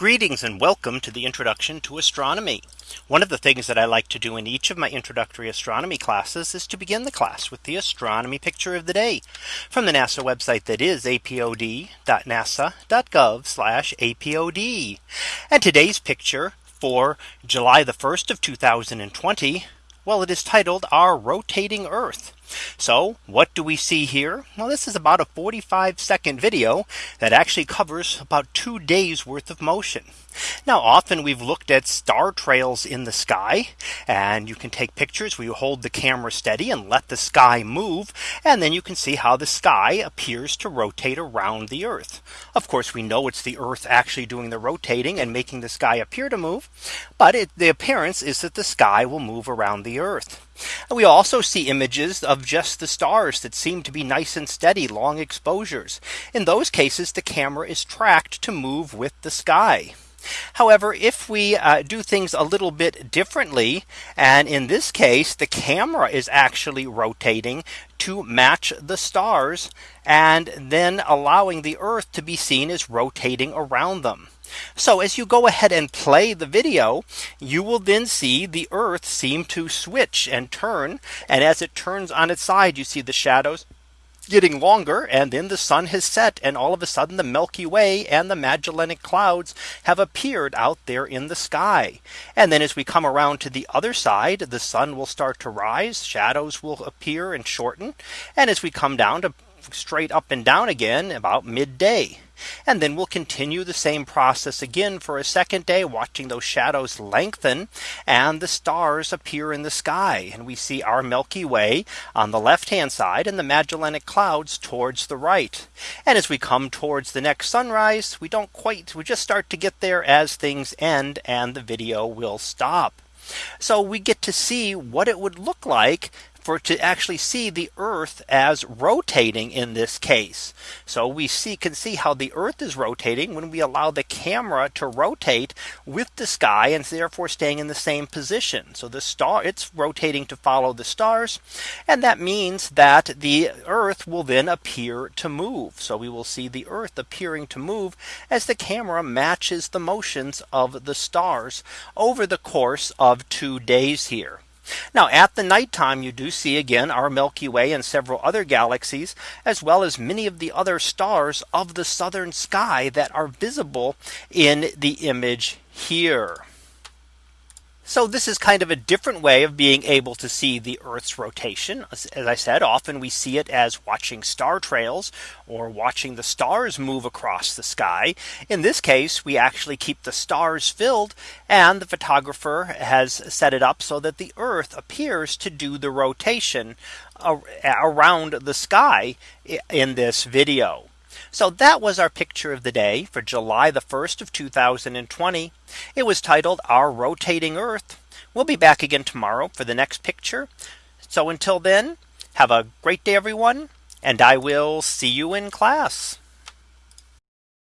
Greetings and welcome to the introduction to astronomy. One of the things that I like to do in each of my introductory astronomy classes is to begin the class with the astronomy picture of the day from the NASA website that is apod.nasa.gov apod. And today's picture for July the 1st of 2020. Well, it is titled our rotating Earth. So what do we see here? Well, this is about a 45 second video that actually covers about two days worth of motion. Now often we've looked at star trails in the sky and you can take pictures where you hold the camera steady and let the sky move and then you can see how the sky appears to rotate around the Earth. Of course we know it's the Earth actually doing the rotating and making the sky appear to move. But it, the appearance is that the sky will move around the Earth. And we also see images of just the stars that seem to be nice and steady long exposures. In those cases the camera is tracked to move with the sky. However, if we uh, do things a little bit differently, and in this case, the camera is actually rotating to match the stars and then allowing the Earth to be seen as rotating around them. So as you go ahead and play the video, you will then see the Earth seem to switch and turn. And as it turns on its side, you see the shadows getting longer and then the sun has set and all of a sudden the Milky Way and the Magellanic clouds have appeared out there in the sky. And then as we come around to the other side, the sun will start to rise, shadows will appear and shorten. And as we come down to straight up and down again about midday. And then we'll continue the same process again for a second day watching those shadows lengthen and the stars appear in the sky and we see our Milky Way on the left hand side and the Magellanic clouds towards the right. And as we come towards the next sunrise, we don't quite we just start to get there as things end and the video will stop. So we get to see what it would look like for to actually see the Earth as rotating in this case. So we see can see how the Earth is rotating when we allow the camera to rotate with the sky and therefore staying in the same position. So the star it's rotating to follow the stars. And that means that the Earth will then appear to move. So we will see the Earth appearing to move as the camera matches the motions of the stars over the course of two days here. Now at the nighttime, you do see again our Milky Way and several other galaxies, as well as many of the other stars of the southern sky that are visible in the image here. So this is kind of a different way of being able to see the Earth's rotation. As I said, often we see it as watching star trails or watching the stars move across the sky. In this case, we actually keep the stars filled and the photographer has set it up so that the Earth appears to do the rotation around the sky in this video. So that was our picture of the day for July the 1st of 2020. It was titled our rotating Earth. We'll be back again tomorrow for the next picture. So until then, have a great day, everyone. And I will see you in class.